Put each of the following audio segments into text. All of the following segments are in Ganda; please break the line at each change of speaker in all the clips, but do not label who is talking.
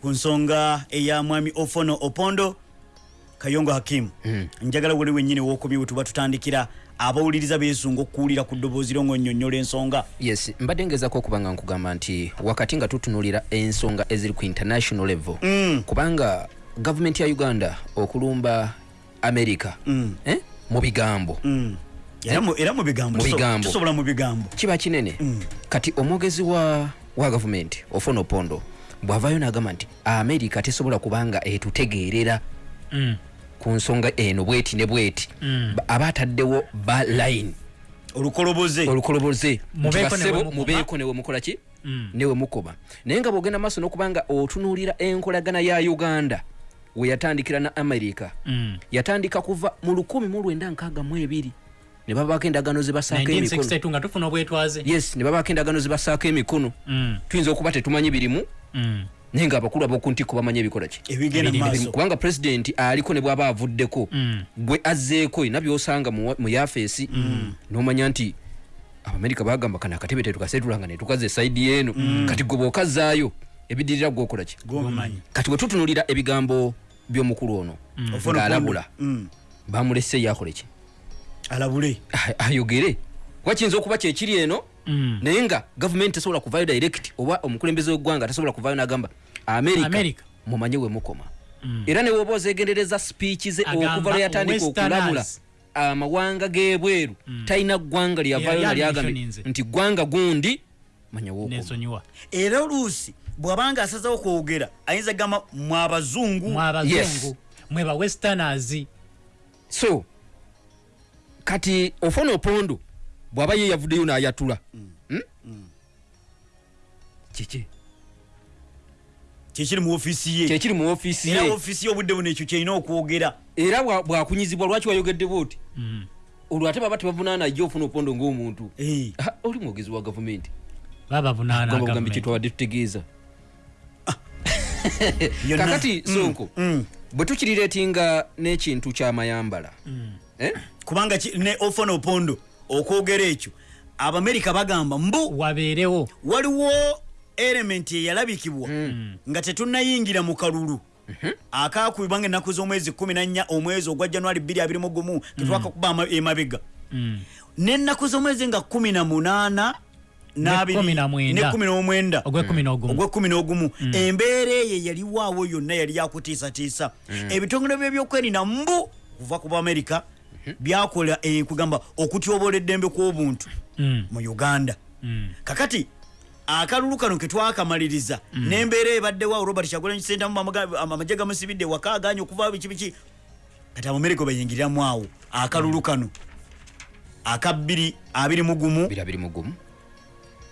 ku nsonga eya mwami ofono opondo kayongo hakimu
Mm.
njagala wali wennyini wokubye bwe tuba tutandikira abawuliriza beesunga okuwulira ku ddoboozi lyo ng'onnyonnyola ensonga
yes mbadde ngezako okuba nga nkugamba nti wakati nga tutunulira ensonga eziri ku international level
Mm.
kubanga gavumenti ya uganda okulumba america
Mm.
eh? mu bigambo
Mm. era mu- bigambo
kiba kinene
Mm.
kati omwogezi wa, wa gavumenti ofuna opondo bw'avaayo n'agamba nti america tesobola kubanga etutegeerera
Mm.
ku nsonga eno bweti ne bweti
Mm.
Ba- aba ataddewo ba line
olukoloboze
olukoloboze
Mubeeko
Nti
ne
bassebo,
bwe mukoma.
mubeeko ne bwe mukola ki
Mm.
newe mukoba naye nga bwogenda maaso n'okubanga otunuulira enkolagana ya uganda we yatandikira na america
Mm.
yatandika kuva mu 1962 ne babaako endagaano ze basaako emikono
1962 nga tufuna obwetwaze
yes ne babaako endagaano ze basaako emikono
Mm.
tuyinza okuba tetumanyi birimu
Mm.
Naye nga abakulu ab'oku ntiko bamanyi ebikola ki kubanga pulezidenti aliko ne bw'aba avuddeko
Mm.
gwe azzeeko ina byosanga mu yafeesi n'omanya nti abamerika bagamba kana akatebe tetukasetulanga netukaza esaidi yeeno kati gwe bw'okazzaayo ebidirira gwokola ki? Kati bwe tutunulira ebigambo by'omukulu ono ng'alabula
Opondo. Mm.
bamulese yakole ki?
Alabule.
A- ayogere. Kuba kiyinza okuba kyekiri eno?
Mm.
Naye nga gavumenti tesobola kuvaayo direct oba omukulembeze w'eggwanga tasobola kuvaayo n'agamba america
America.
mumanye we mukoma.
Mm.
era ne woba ozegendereza speech ze okuva lwe yatandika okulabula amawanga g'ebweru talina ggwanga lyagambye
mentioninze.
nti ggwanga gundi manya wookoma
nensonyiwa
era oluusi bw'abanga asazewo kwogera ayinza gamba mwe abazungu.
Mwe
Yes.
abazungu mwe ba westerners.
So kati ofona opondo bw'aba ye yavuddeyo n'ayatula. Hmm? kiki?
Kyekiri mu ofiisi ye.
Kyekiri mu ofiisi
era
ye.
ofiisi ye obudde buno ekyo kyerina okwogera.
Era bwa- bwakunyizibwa lwaki wayogedde bwoti
Mm.
olwo ate baba tebavunaana ajja ofuna opondo ng'omuntu.
Eh,
Ah, oli mwogezi wa gavumenti.
Babavunaana
gamba bugambi
government.
kyetwabadde tutegeeza.
Yonna.
kakati
Mm,
sonko bwe tukirireetinga n'ekintu ky'amayambala eh?
kubanga ne ofona opondo okwogera ekyo abamerika bagamba mbu
wabeerewo.
waliwo elementi eyalabikibwa nga tetunnayingira mu kalulu. Akakubibwanga ennaku z'omwezi 14 omwezi ogwa januari 221 ketwakakuba ama- emabega.
Mm.
n'ennaku z'omwezi nga 18 n'abiri-
kumi na mwenda.
ne 19
ogwekumi n'ogumu
ogwekumi n'ogumu embeera eyo yaliwaawo yonna yali yakutiisatiisa ebitongole bye byokwerinda mbu kuva ku bamerica byakola kugamba okutyobola eddembe kw'obuntu
Mm.
mu uganda.
Mm.
kakati akalulu kano ketwakamaliriza n'embeera ebaddewo robert kyagulanyi sentamu amagye gamusibidde waka aganye okuvaawo biki biki. Kati abamerika bayingiriramu awo akalulu kano aka 2
birabiri mugumu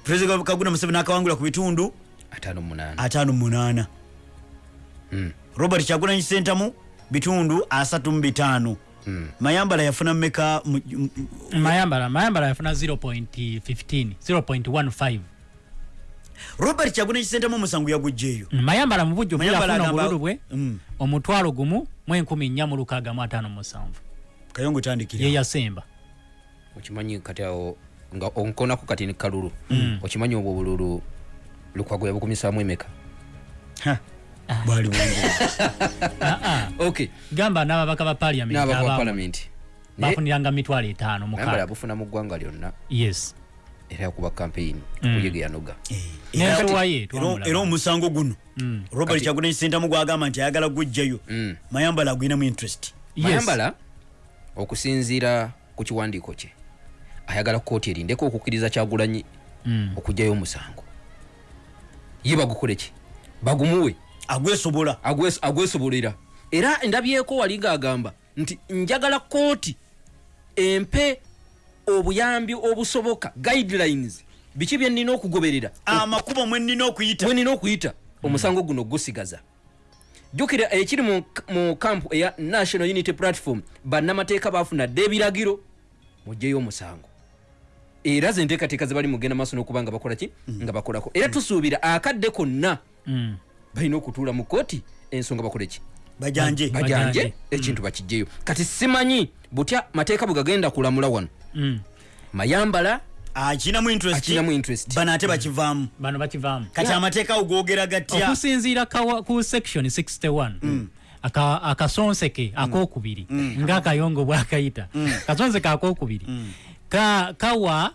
pulezidenti kaguna museveni akawangula ku bitundu.
Ataano munaana.
Ataano munaana.
Mm,
robert kyagulanyi sentamu bitundu asatu mu bitaano.
mm.
Mayambala yafuna mmeka mu-
mayambala mayambala yafuna 0.15 0.15
robert kyagulanyi sentamu omusango yagugjeeyo
Mm, mayambala mu bujjuvu
Mayambala
yafuna obululu bwe
Mm.
omutwalo gumu mu enkumi nnya mu lukaaga mu ataano mu musanvu.
Kayongo tandikira.
Ye yasemba.
Okimanyi kati awo nga onkonako kati ni kalulu okimanyi obwo obululu lukwago yabukumisaamu emeka?
Ha, bwali bwangu
Ah, ah. gamba n'ababaka ba paliament
n'abaka
abamu.
palamenti naye
bafuniranga mitwalo etaano mukaaga
abufuna mu ggwanga lyonna.
Yes.
Era yakuba campaign kuyege yanoga
n'ensuwa ye
Era- omusango guno.
Mm.
robert kyagulanyi sentamu gwagamba nti ayagala gujjayo.
Mm.
mayambala agwinamu interest.
Mayambala okusinziira ku kiwandiiko kye. Ayagala kooti erindeko okukkiriza kyagulanyi
Mm.
okugjayo omusango. Ye bagukole ki bagumuwe
agwesobola.
Agwes- agwesobolera. Era ndabyeko wali ng'agamba nti njagala kooti empe obuyambi obusoboka guidelines biki bye nnina okugoberera?
Amakubo mwe nnina okuyita.
Bwe nnina okuyita? Omusango guno gusigaza. Jjukira ekiri mu, kampu eya national unity platform bannamateeka bafuna dde ebiragiro mugjeyo omusango. Era ze nteekateeka ze bali mugenda maaso n'okuba nga bakola ki? Nga bakolako. Era tusuubira akadde konna
Mm.
Balina okutuula mu kooti ensonga bakole ki?
Bajanje.
Ba-
bajanje ekintu bakijjeyo kati simanyi butya mateeka bwe gagenda kulamula wano?
Mm.
mayambala
akinamu interest? bano ate bakivaamu.
Bano bakivaamu.
Kati amateeka awo googera gatya?
Okusinziira ku section 61 aka- akasonseke akokubiri ngaakayongo bwakayita. Kasonseke akokubiri ka- kawa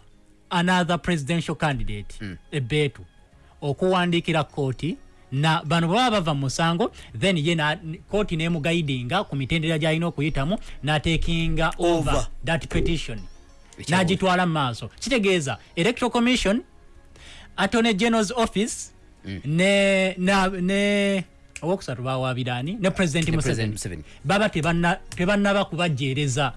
another presidential candidate ebeetu okuwandiikira kooti na bano bwe baba bava mu musango then ye kooti nemugaidinga ku mitendera gyalina okuyitamu natekinga over that petition. N'agitwala mu maaso. Kitegeeza electoral commission attorney general's office ne na ne owokusatu bawabirani ne president museveni. Baba tebanna- tebannaba kubajeereza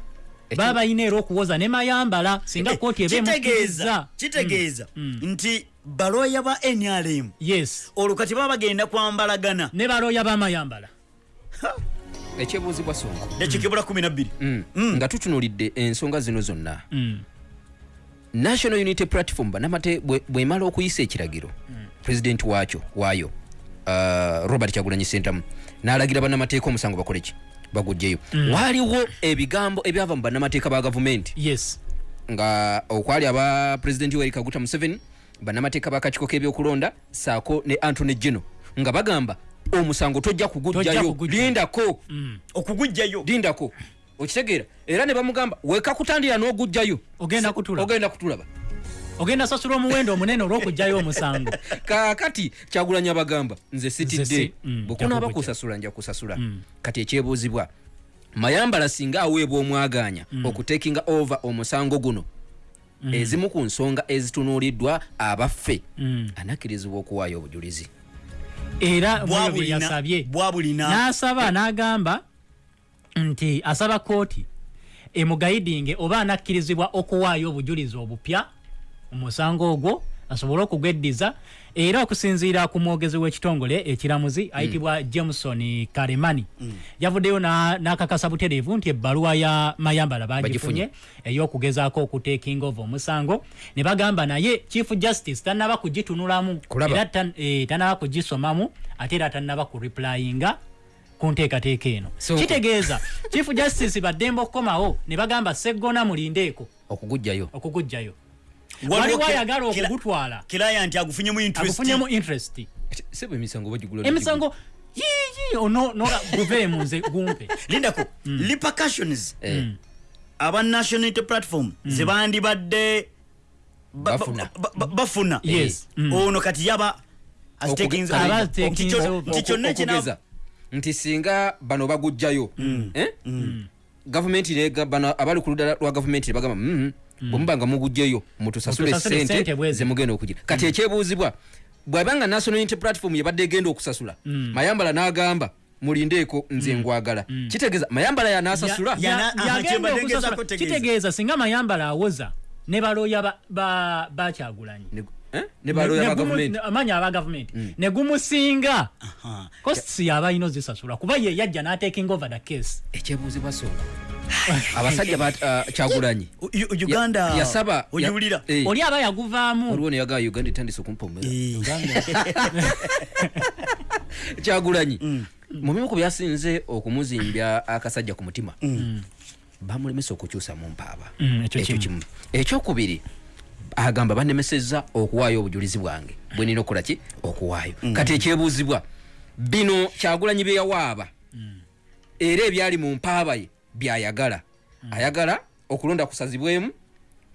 baba balina era okuwoza ne mayambala singa kooti eba
kitegeeza
emukkiriza.
kitegeeza nti balooya ba nrm
yes.
Olwo kati baba bagenda kwambalagana.
Ne balooya bamayambala.
Ekyebuuzibwa sonko.
Dakikibula 12
Mm. nga tutunulidde ensonga zino zonna.
Mm.
national unity platform banamate bwe- bwemala okuyisa ekiragiro pulezidenti waakyo waayo uh, robert kyagulanyi sentamu n'alagira bannamateeka omusango bakole ki? Bagugjeyo. Waaliwo ebigambo ebyava mu bannamateeka ba gavumenti?
Yes.
Nga okwali aba pulezidenti yoweri kaguta museveni bannamateeka bakakiiko k'ebyokulonda saako ne antony geno nga bagamba omusango tojja kugugjayo. lindako.
Okugujjayo.
Lindako. Okitegeera era ne bamugamba
Ogenda
Se-
kutulaba.
ogenda kutulaba.
Ogenda sasula omuwendo omunene olw'okugjayo omusango.
Kaakati kyagulanya bagamba nze sitidde.
Si- mm,
bwekunaaba
nja
kusasula nja kusasula. Kati ekyebuuzibwa mayambala singa aweebwa omwaganya okutekinga over omusango guno ezimu ku nsonga ezitunuuliddwa abaffe
Mm.
anakkirizibwa okuwaayo obujulizi.
Era mwoyo bye
bwabulina
yasabye
bwabulina
n'asaba n'agamba nti asaba kooti emugayidinge oba anakkirizibwa okuwaayo obujulizi obupya omusango ogwo asobole okugweddiza era okusinziira ku mwogezi w'ekitongole ekiramuzi ayitibwa jameson kalemani. Yavuddeyo na- n'akakasa butereevu nti ebbaluwa ya mayambala bagifunye. ey'okugezaako okutekinga ova omusango ne bagamba naye chief justice tannaba kugitunulamu era tan- eh, tannaba kugisomamu ate era tannaba kureplyinga ku nteekateeka eno.
So-
kitegeeza chief justice baddembe okukomawo ne bagamba seggona mulindeeko
okugugjayo
okugujjayo
Waliwo
waliwo
ke-
ayagala
kila-
okugutwala.
Kiraya nti agufunyemu interest.
Agufunyemu interest.
Sebo emisango bagigula
emisango yiyi ono nola guveemu nze gumpe.
Lindako repercussions
Eh,
aba national unity platform zebandibadde ba- ba-
Bafuna.
Mm.
ono kati yaba nti kyonna
okugeza. Nti singa bano bagugjayo eh? gavumenti nega- bano abali ku ludda lwa gavumenti nebagamba "Mhm, bwe muba nga mugugjeyo mutusasule sente
ssente bwezi."
zemugenda okugira kati ekyebuuzibwa bwabanga national unity platform yabadde egenda okusasula mayambala n'agamba mulindeeko nze ngwagala. Kitegeeza mayambala yanasasula?
Kitegeeza singa mayambala awoza ne balooya ba- ba- bakyagulanyi
eh?
amanyi aba gavumenti. Ne gumusinga.
Aha.
costs yaba alina ozisasula kuba ye yajja n'atekinga over the case.
Ekyebuuzibwa soola abasajja ba uh, kyagulanyi.
Uganda.
Ya- yasaba
ogiwulira
eh.
oli aba yaguvaamu.
Waliwo neyagaa uganda etandise okumpomera
Eh,
kyagulanyi mu bimu ku byasinze okumuzimbya akasajja ku mutima bamulemesa okukyusa mu mpaaba.
Mm, ekyo kimu.
ekyokubiri agamba banemesezza okuwaayo obujulizi bwange. Bwe nina okukola ki? Okuwaayo. Kati ekyebuuzibwa bino kyagulanyi bye yawaaba. Era ebyali mu mpaaba ye byayagala. Ayagala okulonda kusazibwemu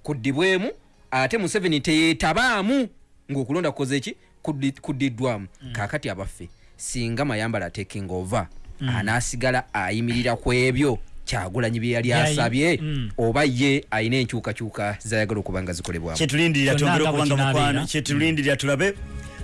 kuddibwemu ate museveni teyeetabaamu ng'okulonda kukoze ki? Kuddi- kuddiddwamu. Kaakati abaffe singa mayambala atekinga ova anaasigala ayimirira ku ebyo kyagulanyi bye yali asabye
Mm.
oba ye alina enkyukakyuka zayagala okuba nga zikolebwamu.
Kyetulindirira
Kyonna
twongere
nga
okubanga
bwe
mukwano
kinaabeera.
kyetulindirira tulabe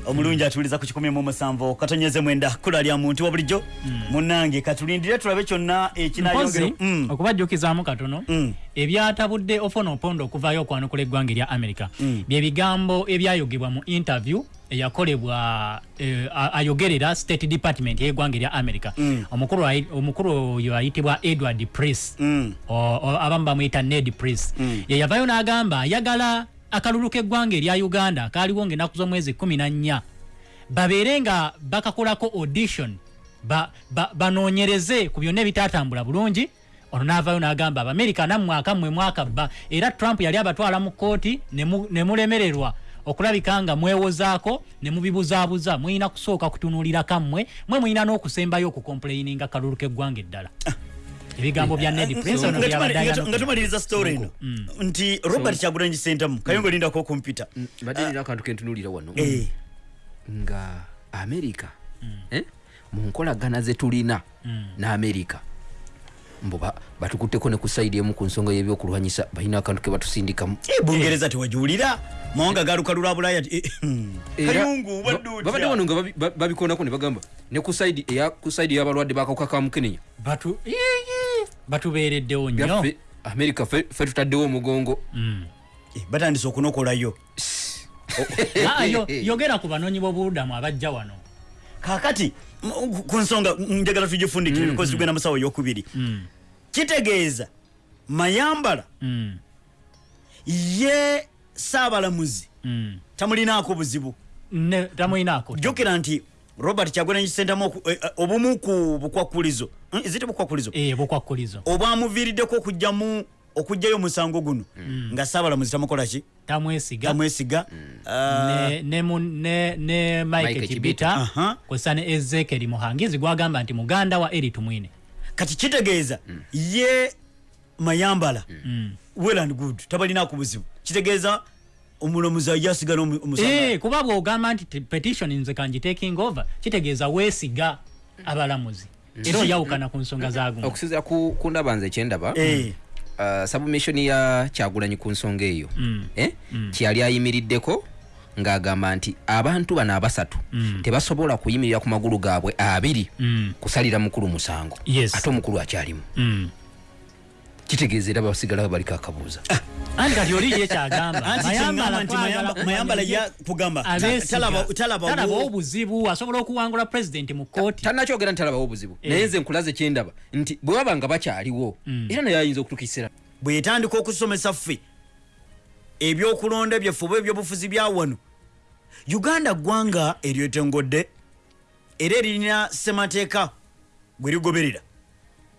omulungi atuliza ku kikumi mu musanvu katonyeze mwenda kula lya muntu wa bulijjo. Munange katulindire tulabe kyonna ekinayongera
mpozi okubajjukizaamu katono
Mm.
ebyatabudde ofonopondo okuvaayo okwanukula eggwanga erya america. Bye bigambo ebyayogebwa mu interview eyakolebwa eh, ayogerera state department y'eggwanga erya america. Omukulu oyo ayitibwa edward price. O- abamu bamwyita ned price. Ye yavayo n'agamba ayagala akalulu k'eggwanga erya uganda kaaliwo ng'ennaku z'omwezi 14 babeere nga bakakolako audition ba- ba- banoonyereze ku byonna ebitaatambula bulungi. Ono n'avaayo n'agamba abamerika nammwe akammwe mwakabba era trump yali abatwala mu kooti ne mu- ne mulemererwa okulabika nga mwewozaako ne mubibuzaabuza mulina kusooka kutunuulira kammwe mwe mulina n'okusembayo okukomplaininga kalulu k'eggwanga eddala ebigambo bya ned prince ono
Nga
byabadde
tumali- nga
ayagala
nga tumaliriza story eno nti robert kyagulanyi sentamu kayongo lindako kompyuta
mbadde nina akantu kentunuulira wano.
Eh,
nga amerika eh, mu nkolagana ze tulina n'amerika mbo ba- batukutteko ne ku saidi emu ku nsonga y'ebyokulwanyisa balina akantu ke batusindikamu.
Eh, bungereza tewajuwulira mawanga galukalu lwa bulaya ti- eh, hmm.
Babadde wano nga babi- ba- babikonako ne bagamba ne ku saidi eya ku saidi y'abalwadde bakawuka ka mukenenya.
Batu batubeereddewo nnyo.
Amerika ffe tutaddewo omugongo.
Eh, batandise okunokolayo
Ah, yo- yogera ku banoonyi b'obubudamu abajja wano.
Kakati ku nsonga njagala tugifundikire because tugenda musawo eyokubiri kitegeeza mayambala
Mm,
ye saabalamuzi
mm.
tamulinaako buzibu.
Ne tamuyinaako
jjukira nti robert kyagulanyi kisentamu oku- eh, eh, obumu ku bukwakkulizo Eh, zite bukwakkulizo
Eh, bukwakkulizo
obwamuviiriddeko okujjamu okugjayo omusango guno. Nga saabalamuzi tamukolaki
tamwesiga.
Tamwesiga. Ah,
ne, ne, ne, ne mike
Mike
kibita.
Aha.
kwesa ne ezekeri muhangizi gwagamba nti muganda wa eri tumwine
kati kitegeeza ye mayambala. Well and good. Tabalinaako buzibu. Kitegeeza omulamuzi ajja asigala
Eh, kuba bwogamba nti petition nze kanjitaking over kitegeeza weesiga abalamuzi. Era oyawukana ku nsonga zagumu
okusinzira ku ndaba nze kyendaba
Eh.
uh, submission ya kyagulanyi ku nsonga eyo. Eh? kyeyali ayimiriddeko ng'agamba nti abantu bano abasatu tebasobola kuyimirira ku magulu gaabwe abiri
Mm.
kusalira mukulu musango.
Yes.
ate omukulu akyalimu.
Mm.
Kitegeeza era basigala baliko akabuuza
anti kati oli ye kyagamba?
Anti kyeŋŋamba nti Mayamba- mayambala ya kugamba ta- talaba- talabawo-
talabawo obuzibu asobola okuwangula pulezidenti mu kooti
tannakyogera nti talabawo obuzibu. Naye nze nkulaze kyendaba nti bwe baba nga bakyaliwo era naye ayinza okutukisira.
Bwe yetandika okusomesa ffe ebyokulonda byaffe oba ebyobufuzi bya wano uganda ggwanga eryetengodde era eririna ssemateeka gwe ligoberera.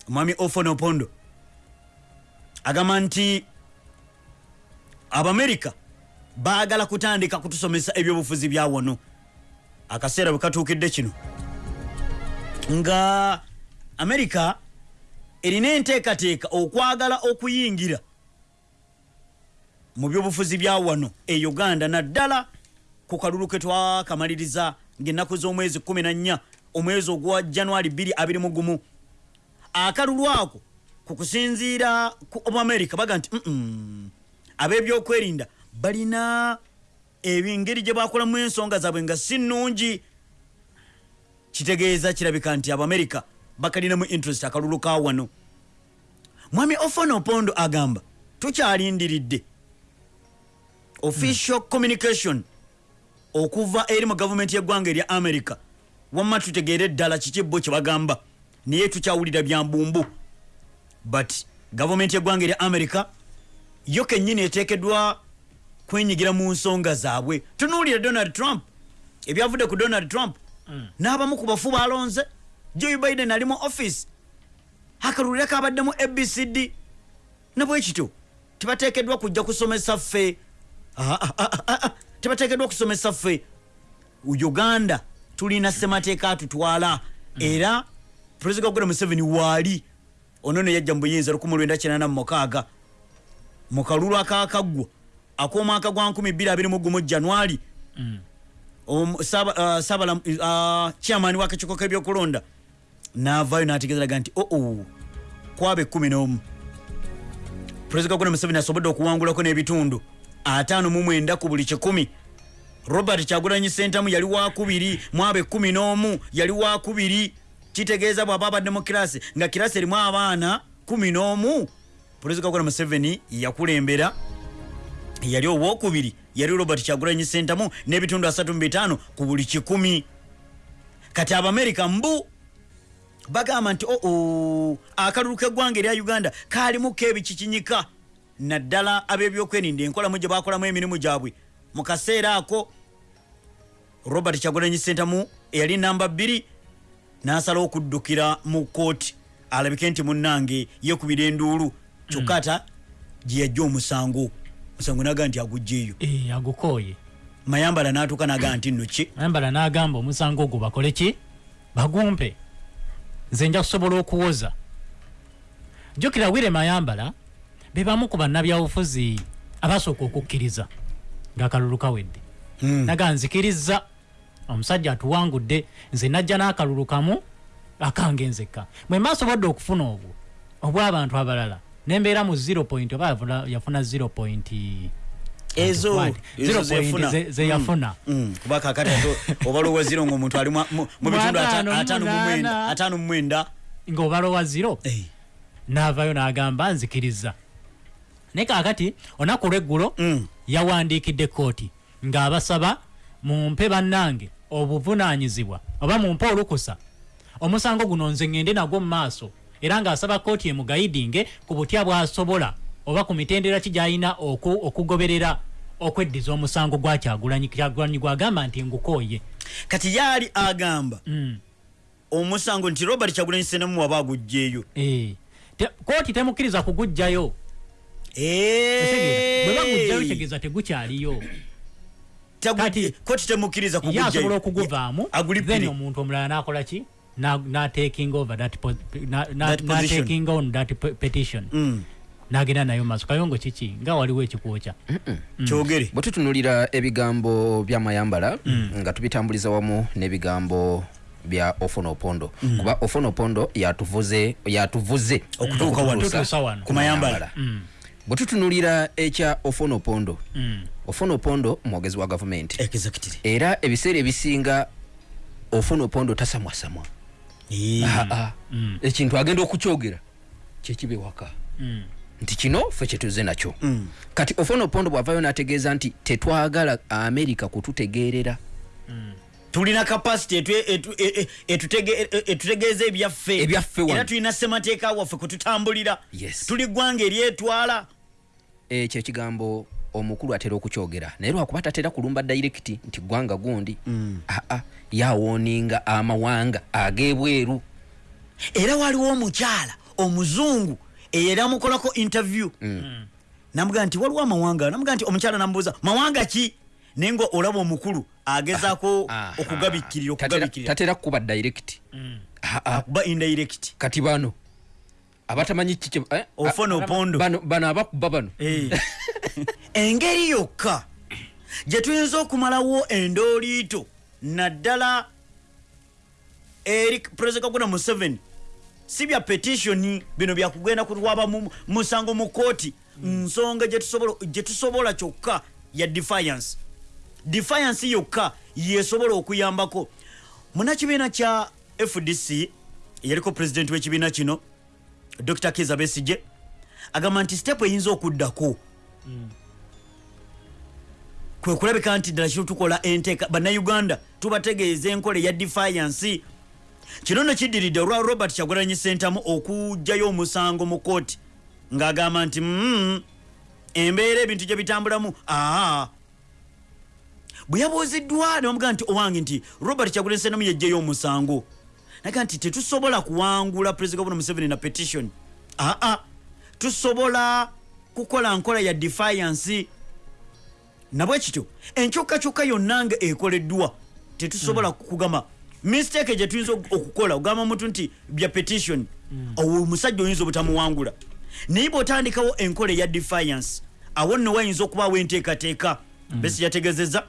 Omwami ofonopondo agamba nti abamerika baagala kutandika kutusomesa ebyobufuzi bya wano. Akaseera bwe katuukidde kino. Nga amerika erina enteekateeka okwagala okuyingira mu byobufuzi bya wano e uganda naddala ku kalulu ke twakamaliriza ng'ennaku z'omwezi 14 omwezi ogwa januari 221 akalulu ako ku kusinziira ku omuamerika baga nti "Mm-mm, ab'ebyokwerinda balina ebingeri gye bakolamu ensonga zaabwe nga si nnungi. Kitegeeza kirabika nti abamerika bakalinamu interest akalulu ka wano. Mwami ofano opondo agamba tukyalindiridde official communication okuva eri mu gavumenti y'eggwanga erya america wamma tutegeere eddala kiki bo kye bagamba naye tukyawulira bya mbumbu but gavumenti y'eggwanga erya america yo kennyini eteekeddwa kwenyigira mu nsonga zaabwe. Tunuulire donald trump. Ebyavudde ku donald trump n'abamu ku bafu balonze joe biden ali mu office. Akalulira kabaddemu abcd ne bwe kityo tebateekeddwa kujja kusomesa ffe Ah, ah, ah, tebateekeddwa kusomesa ffe uganda tulina ssemateeka atutwala. Era pulezida gogora museveni waali ono ne yajja mu buyinza 1986 mu kalulu akakaggwa ak'omwaka gwa 2021 januari ah, saabala ah, chairman w'akakiiko k'ebyokulonda n'avaayo n'ategeezeraga nti oo kwaba ekkumi n'omu. Pulezida gogora museveni asobodde okuwangulako n'ebitundu ataano mu mwenda ku buli kikumi. Robert kyagulanyi sentamu yali wakubiri mwaba ekkumi n'omu yali wakubiri kitegeeza bw'aba abadde mu kirasi nga kirasi erimu abaana kumi n'omu. Pulezida gogora museveni yakulembera yali owokubiri yali robert kyagulanyi sentamu n'ebitundu 35 ku buli kikumi. Kati abamerika mbu bagamba nti oo akalulu k'eggwanga erya uganda kaalimuko ebikikinyika naddala ab'ebyokwerinda enkolamu gye bakolamu emirimu gyabwe. Mu kaseera ako robert kyagulanyi sentamu eyali namba bbiri n'asalawo okuddukira mu kooti alabike nti munnange yekubira enduulu. Kyokka ata gye yajja omusango. Musango naga nti agugjeeyo
Eh, agukooye.
Mayambala n'atuuka naga nti nno ki?
Ayambala n'agamba omusango ogwo bakole ki? Bagumpe. Nze nja kusobola okuwoza. Jjukira wire mayambala be bamu ku bannabyabufuzi abasooka okukkiriza ng'akalulu kawedde.
Hmm.
naga nzikiriza omusajja atuwangudde nze najja n'akalulu kamu akange nzekka bwe mbasobodde okufuna obwo obw'abantu abalala nembeera mu 0 point oba yafuna- yafuna 0 point
ezo
What?
ezo
Zero point
zefuna.
ze- ze yafuna.
Mm, mm. kuba kakati obalowa ziro ngaomuntu ali mu bitundu ataano mu mwenda-
munaana.
ataano mu mwenda
ng'obalowa 0
Eh,
n'avaayo n'agamba nzikiriza naye kaakati olunaku lweggulo
mm.
yawandiikidde kooti ng'abasaba mumpe bannange obuvunaanyizibwa oba mumpe olukusa omusango guno nze ŋŋende nagwo mu maaso era ng'asaba kooti emugayidinge ku butya bw'asobola oba ku mitendera ki gy'alina oku- okugoberera okweddiza omusango gwa kyagulanyi kyagulanyi gwagamba nti ngukooye
kati yaali agamba
Mm.
omusango nti robert kyagulanyi senemu waba agugjeeyo
Eh. Kooti temukkiriza kugugjayo
Eh.
Bwe bagugjayo kitegeeza tegukyaliyo
koti temukkiriza
ye asobola okuguvaamu then omuntu omulala nakola ki? Na- na taking over that po- na- na-
That position.
taking on that pe- petition.
Mm.
nagenda nayo maaso. Kayongo kiki nga waliwo ekikwokya
kyogere.
Bwe tutunulira ebigambo bya mayambala nga tubitambuliza wamu n'ebigambo bya ofonopondo. Kuba ofonopondo yatuvuze yatuvuze
Okutuuka wano. Ku Mayambala.
bwe tutunulira ekya ofonopondo
Mm.
Ofonopondo mwogezi wa gavumenti.
Executive
era ebiseera ebisinga ofonopondo tasamwasamwa.
Eh.
Aa, ekintu agenda okukyogera kyekiba ewaka.
Mm.
nti kino ffe kyetuze nakyo.
Mm.
kati ofonopondo bw'avaayo n'ategeeza nti tetwagala amerika kututegeerera.
Tulina kapasity e- e- e- etutegeeza ebyaffe. Era tulina ssemateeka waffe kututambulira
Yes.
tuli ggwanga eryetwala.
Ekyo ekigambo omukulu atera okukyogera. Naye lwakuba tatera kulumba dairekiti nti gwanga gundi aa yawooninga amawanga ag'ebweru
era waliwo omukyala omuzungu eyera amukolako interview. Namugaa nti waliwo amawanga? Namugaa nti omukyala namubuuza mawanga ki? Naye nga olaba omukulu agezaako
Aha.
okugabikkirira
Tatera-
okugabikkirira
tatera kuba dairekiti aa.
Akuba indirect.
Kati bano abatamanyi kiki eh?
Ofuna opondo.
bano abakuba bano.
Engeri yokka gye tuyinza okumalawo endooliito naddala eri pulezida kaguna museveni si bya petitioni bino byakugenda kutwaba mu musango mu kooti nsonga gye tusobola- kyokka ya defiance. Defiance yokka yesobola okuyambako. Munakibiina kya fdc eyaliko pulezidenti w'ekibiina kino dr kiza besige agamba nti step eyinza okuddako. Kwe kulabika nti ddala kino tukola enteeka bannayuganda tubategeeza enkola eya defiance. Kino no kiddiridde olwa robert kyagulanyi sentamu okugjayo omusango mu kooti ng'agamba nti mm, embeera ebintu gye bitambulamu aa. Bwe yabuuziddwa nebamugaa nti owange nti robert kyagulanyi sentamu yejjayo omusango naga nti tetusobola kuwangula pulezida gavana museveni na petition. Aa tusobola kukola nkola ya defiance. Nabwe kityo enkyukakyuka yonna nga ekoleddwa tetusobola kugamba mistake gye tuyinza ok- okukola ogamba omuntu nti bya petition. Owo omusajja oyinza obutamuwangula. Naye bwotandikawo enkola eya defiance awo nno wayinza okubaawo enteekateeka. Besi yategezeza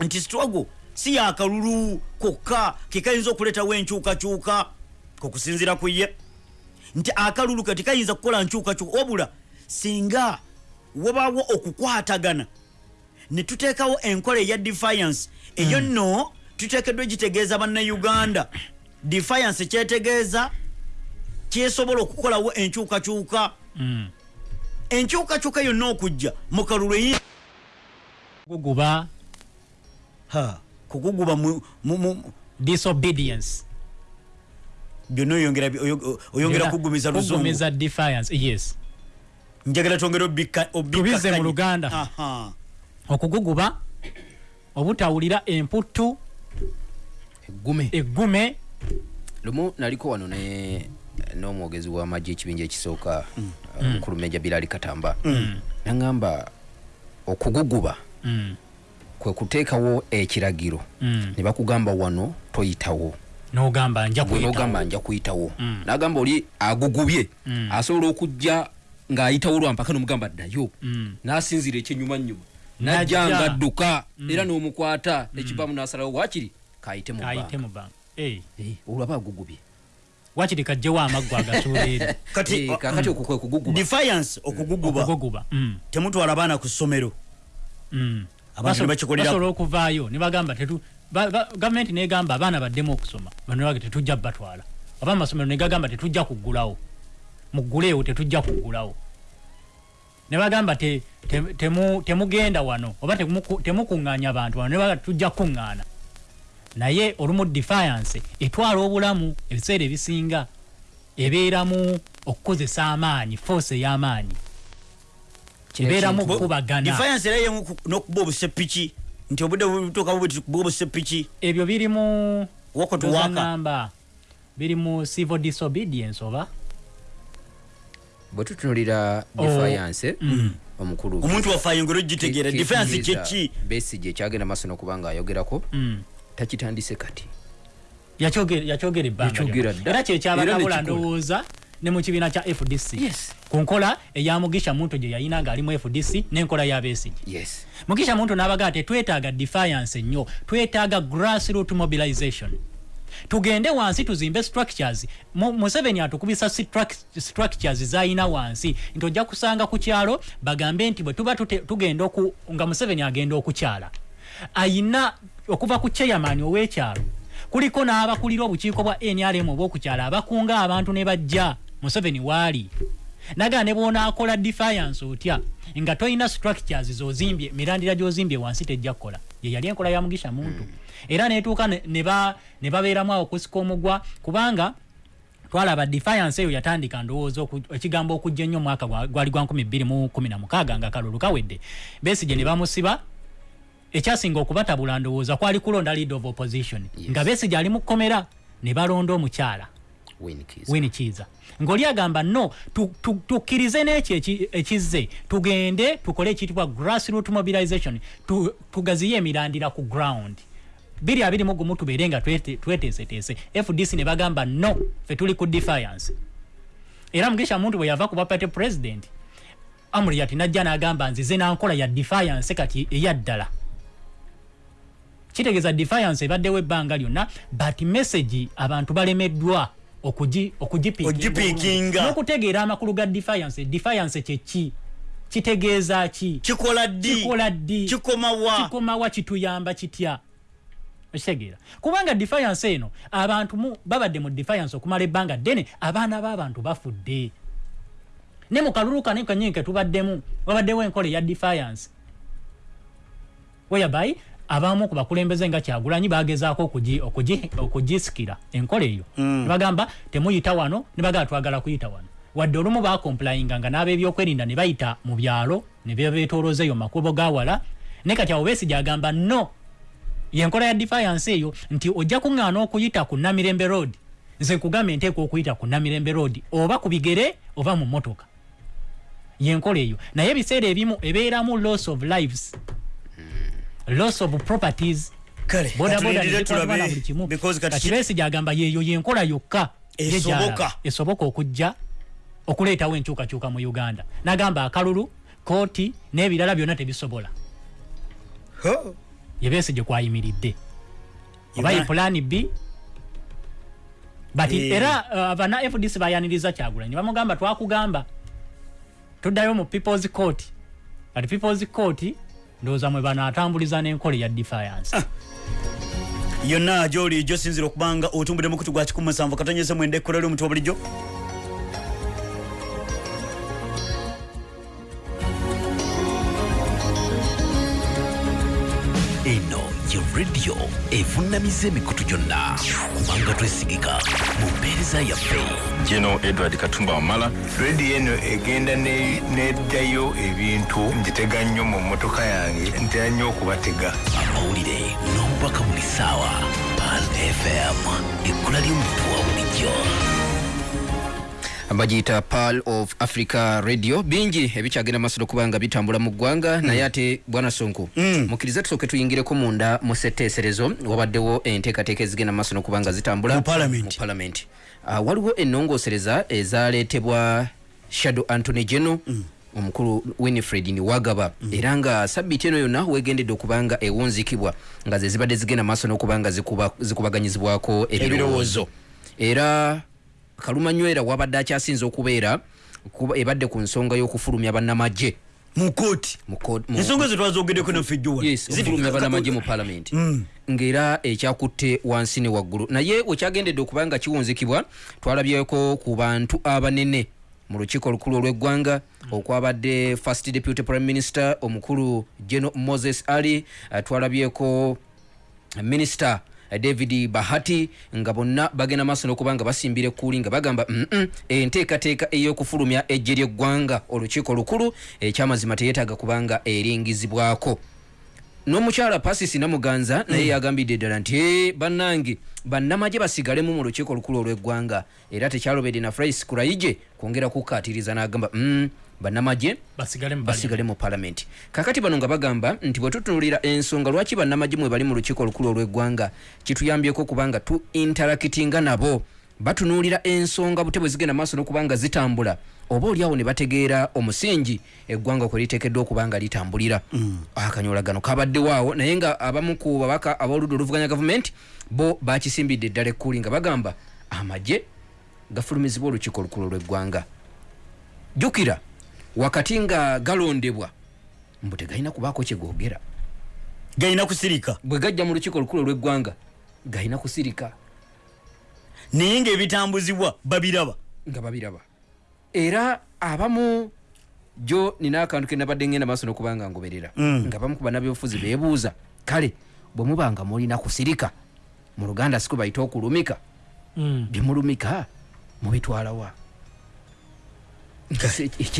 nti struggle si yakalulu kokka kekayinza okuleetawo enkyukakyuka kokusinziira ku ye. Nti akalulu kati kayinza kukola nkyukakyuka wabula singa wabaawo okukwatagana ne tuteekawo enkola eya defiance. Eyo nno tuteekeddwa gitegeeza bannayuganda. Defiance kyetegeeza kyesobola okukolawo enkyukakyuka. Enkyukakyuka yonna okujja mu kalulu eyi.
Guguba.
Ha, kukuguba mu-
disobedience
byonna oyongera oyo- oyongera kugumiza luzungu
kugumiza defiance yes
njagala twongere obikka- obikkakkanye.
Tubize mu Luganda. Okuguguba obutawulira emputtu
eggume
eggume
lumu naliko wano ne n'omwogezi w'amagye ekibinja ekisooka
Mm.
uh, mukulu meja birali katamba nagamba okuguguba
Mm.
Kwe kuteekawo ekiragiro.
Mm.
ne bakugamba wano toyitawo.
N'ogamba nja kuyitawo. Mm.
nagamba oli agugubye.
Mm.
asobola okujja ng'ayitawo lwampaka nomugamba ddayo.
Mm.
n'asinzira ekyenyumanyuma
Najja.
najja ng'adduka era n'omukwata ekivaamu n'asalawo wakiri kayite mu
Eh,
Eh, olwaba agugubye.
Wakiri kajjewo amaggwa agasuula eri.
Kati
Eh, kakati okwo kwe kuguguba.
Defiance okuguguba.
Okuguguba. Mm,
temutwala baana ku ssomero
basobola okuvaayo ne bagamba gavumenti negamba abaana baddemu okusoma bano bage tetujja batwala oba amasomero negagamba tetujja kuggulawo. Mugguleewo tetujja kuggulawo. Ne bagamba te- te- temu- temugenda wano oba temuku- temukuŋŋaanya bantu wano ne baga tujja kuŋŋaana naye olumu defiance etwala obulamu ebiseera ebisinga ebeeramu okukozesa amaanyi force ey'amaanyi
Ekintu-
okukubagana
defiance era yemu ku- n'okuba obusepiki nti obudde butuuka bwe kuba obusepiki
ebyo biri mu
Wako to waka.
namba biri mu civil disobedience oba?
Bwe tutunulira
Oh.
defiance omukulu.
Omuntu waffe ayongera ogitegeera defiance kyeki
Besigye ekyagenda maaso n'okuba ng'ayogerako
Mm.
takitandise kati.
Yakyogera ebbanga era
nekikola.
ndowooza ne mu kibiina kya fdc
Yes.
ku nkola eya mugisha muntu gye yayina ng'ali mu fdc n'enkola ya besigye
yes.
Mugisha muntu n'abagaa tetwetaaga defiance ennyo twetaaga grassroot mobilization. Tugende wansi tuzimbe structures. Mu- museveni atukubisa struct- structures zayina wansi. Nti ojja kusanga ku kyalo bagambe nti bwe tuba tugenda nga museveni agenda okukyala. Ayina okuva ku chairman ow'ekyalo kuliko n'abakulira obukiiko bwa nrm obw'okukyala abakunga abantu ne bajja museveni waali. Nagaa ne bwonaakola defiance otya? Nga tolina structures zozimbye emirandira gy'ozimbye wansi tejja kukola ye yali enkola ya mugisha muntu. Era netuuka ne- ne ba- ne babeeramu awo okusika omugwa kubanga twalaba defiance eyo yatandika ndowooza ekigambo okujja ennyo omwaka gwa- gwali gwa 2016 nga kalulu kawedde. Besigye ne bamusiba ekyasinga okubatabula ndowooza kwali kulonda lead of opposition. Nga besigye ali mu kkomera ne balonda omukyala
Win keys.
wini kiiza ng'oli agamba no tu- tu- tukkirize n'ekyo eki- ekizze. Tugende tukole ekiyitibwa grassroot mobilization. Tu- tugaziye emirandira ku ground. Biri abiri mu gumu tubeere nga twete- tweteeseteese. Fdc ne bagamba no fe tuli ku defiance. Era mugisha muntu bwe yava ku bapate president amuriat najja n'agamba nzize nankola ya defiance kati eyaddala kitegeeza defiance ebaddewo ebbanga lyonna but message abantu balemeddwa okugi- okugipiikinga. N'okutegeera amakulu ga defiance. Defiance kyeki kitegeeza ki?
Kikola ddi?
Kikola ddi?
Kikomawa
kikomawa kituyamba kitya? Okitegeera. Kubanga defiance eno abantu mu- babadde mu defiance okumala ebbanga ddene abaana b'abantu bafudde. Ne mu kalulu kane kanyini tubaddemu wabaddewo enkola eya defiance. Whereby abamu ku bakulembeze nga kyagulanyi bagezaako okugi- okugi- okugisikira enkola eyo.
Mm.
ne bagamba temuyita wano ne bagamba twagala kuyita wano. Wadde olumu bakomplayinga nga n'ab'ebyokwerinda ne bayita mu byalo ne bebeetoolooza eyo makubo gawala ne kati awo besigye agamba no yenkola ya defiance eyo nti ojja kuŋŋaana okuyita ku namirembe road. Nze nkugambe nteeka okuyita ku namirembe road oba ku bigere oba mu motoka yenkola eyo. Naye ebiseera ebimu ebeeramu loss of lives loss of properties.
Kati
besigye agamba yeeyo yenkola yokka.
Esoboka.
okujja okuleetawo enkyukakyuka mu uganda. Nagamba akalulu kooti n'ebirala byonna tebisobola.
Ho.
yebesigye kwayimiridde. Oba ye plan b? But
Eh.
era uh, bana fdc bayaniriza kyagulanyi. Bamugamba twakugamba. Tuddayo mu peoples court. Kati peoples court ndowooza mwe banaatambuliza n'enkola ya defiance.
Yonna gyoli gyosinzira okubanga otumbudde mukutu gwa 17 katonyeze mwenda ekkola ly'omutwe bulijjo
rediyo evunnamiza emikutu gyonna. Kubanga twesigika mu mpeereza yaffe.
Geno edward katumba wamala.
Rediyo eno egenda ne- neddayo ebintu ngitega nnyo mu mmotoka yange ntera nnyo okubatega.
Amawulire n'obubaka buli ssaawa. Pan fm ekkula ly'omuntu wa bulijjo
bagiyita pal of africa radio bingi ebikyagenda maaso nokuba nga bitambula mu ggwanga naye ate bwana sonko
Mm.
mukkirize tusooke tuyingireko munda mu setteeserezo wabaddewo enteekateeka ezigenda maaso nokuba nga zitambula
Mu Parliament.
mu parliament uh, waliwo ennongoosereza ezaleetebwa shadow antony geno mm. omukulu winifred niwagaba mm. era nga sabbiiti eno yonna wegendedde okuba nga ewunzikibwa nga ze zibadde zigenda maaso n'okuba nga zikuba, zikubaganyizibwako ebirowoozo era kalumanywera wabadde akyasinza okubeera ebadde ku nsonga y'okufulumya bannamagye.
Mu kooti
mu ko- mu-
ensonga ze twazogeddeko naffe jjo
yes okufulumya bannamagye mu palamenti ng'era ekyakutte wansi ne waggulu. Naye wekyagendedde okuba nga kiwunzikibwa twalabyeko ku bantu abanene. Mu lukiiko olukulu olw'eggwanga okwabadde first deputy prime minister omukulu geno moses ali eh, twalabyeko minisita david bahati nga bonna bagenda maaso n'okuba nga basimbira ekkuuli nga bagamba mm enteekateeka ey'okufulumya ejje ly'eggwanga olukiiko lukulu ekyamazima teyeetaaga kubanga eringizibwako. N'omukyala pasisi namuganza naye yagambidde ddala nti "Eh, bannange bannamagye basigalemu mu lukiiko olukulu olw'eggwanga era tekyalobedde na frais kuraije kwongera kukkaatiriza n'agamba "Mm, bannamagye
basigale mu
palamenti kakati bano nga bagamba nti bwe tutunulira ensonga lwaki bannamagye mwe bali mu lukiiko olukulu olw'eggwanga kituyambyeko kubanga tu interakitinga nabo? Batunuulira ensonga bute bwe zigenda maaso n'okuba nga zitambula. Oba oliawo ne bategeera omusingi eggwanga kwe liteekeddwa okuba nga litambulira? Akanyolagano kabaddewaawo naye nga abamu ku babaka ab'oludda oluvuganya gavumenti bo bakisimbidde eddala ekkuuli nga bagamba amagye gafulumizibwa olukiiko olukulu olw'eggwanga. Jjukira wakati nga galondebwa mbu tegalina kubaako kyegogera
galina kusirika.
Bwe gajja mu lukiiko olukulu olw'eggwanga galina kusirika.
Naye ng'ebitambuzibwa babiraba.
Nga babiraba. Era abamu jo nina akantu ke nabadde ngenda maaso n'okuba nga ngoberera.
Mm.
nga bamu ku bannabyobufuzi beebuuza kale bwe muba nga mulina kusirika mu luganda siku bayita okulumika?
Mm.
byemulumika mubitwalawa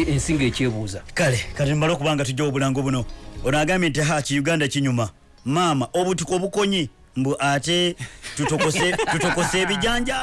ensinga ekyebuuza.
Kale kati mbala okubanga tujja obulango buno ono agambye nti haki uganda kinyuma? Maama obutiko obukonyi mbu ate tutokose ebijanja